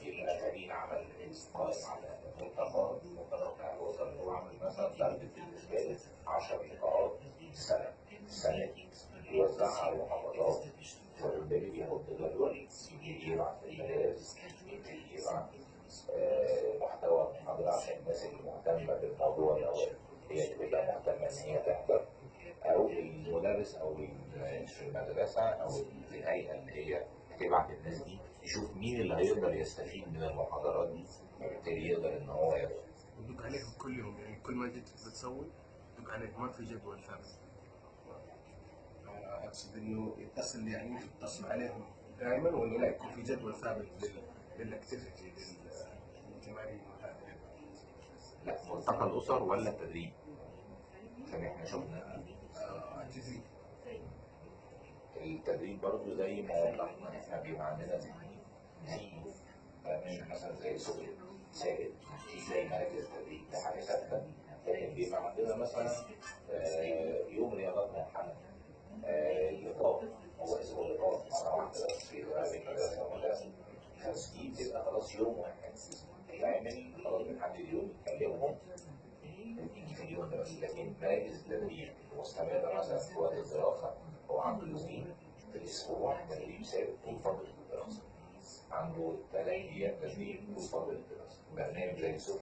يبقى فريق عمل قائم على ملتقى الملتقى بتاع الاسر هو عمل مثلا تارجت بالنسبة له 10 لقاءات في السنة السنة دي يوزعها على المحافظات فبالتالي بيحط جدول يبعت للمدارس يبتدي يبعت محتوى محاضرة عشان الناس اللي مهتمة بالموضوع ده. هي تبقى مهتمة إن هي تحضر. أو المدرس أو المدرسة أو الهيئة اللي هي هتبعت الناس دي يشوف مين اللي هيقدر يستفيد من المحاضرات دي فبالتالي يقدر إن هو ياخد. يدق عليهم كل يوم يعني كل ما جيت بتسوي يدق عليك ما في جدول ثابت اقصد إنه يتصل يعني يتصل عليهم دائما ولا لا يكون في جدول ثابت لل- للاكتيفيتي للتمارين وهذا لا ملتقى الأسر ولا التدريب؟ عشان إحنا شفنا التدريب برضه زي ما وضحنا إحنا بيبقى عندنا زي مش مثلا زي سوق ثابت زي مراكز تدريب ده حاجة ثابتة. لكن بيبقى عندنا مثلا آه، يوم رياضات منحنى آه، لقاء هو اسمه لقاء مرة واحدة بس في بين مدرسه ومدرسه بس دي بتبقى خلاص يوم واحد. يتعمل خلاص بنحدد يوم نكلمهم يجي في اليوم ده لكن مراكز التدريب مستمرة مثلا في وقت الدراسة هو عنده في الأسبوع تدريب ثابت طول فترة الدراسة. عنده أيام تدريب طول فترة الدراسة. برنامج زي سوق